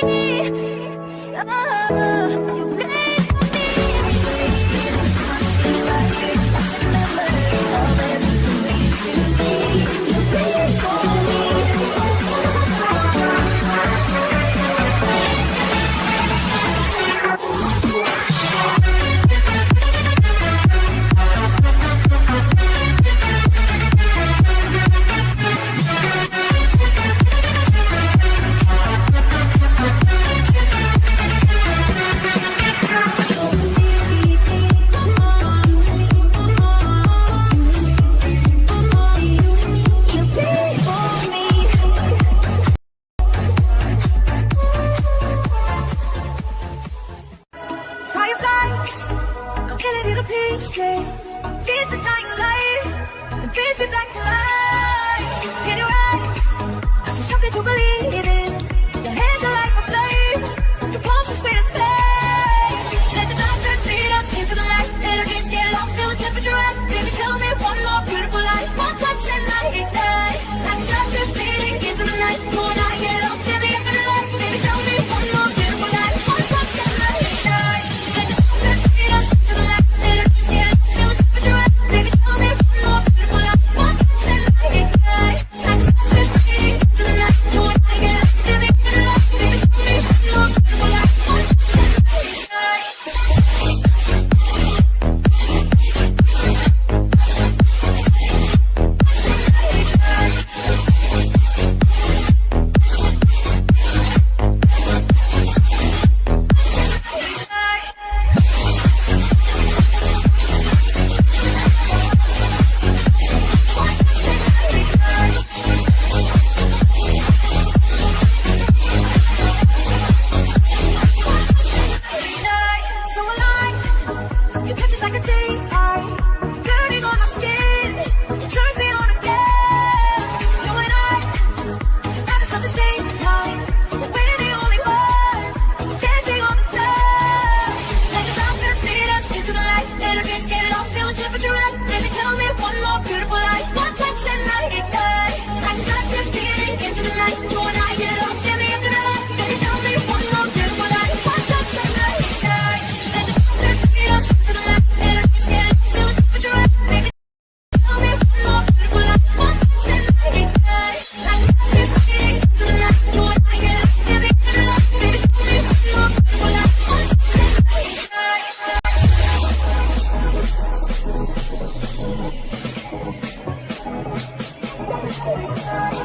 Oh, Killing little pieces. Piece it back life. Piece it back to life. like a Música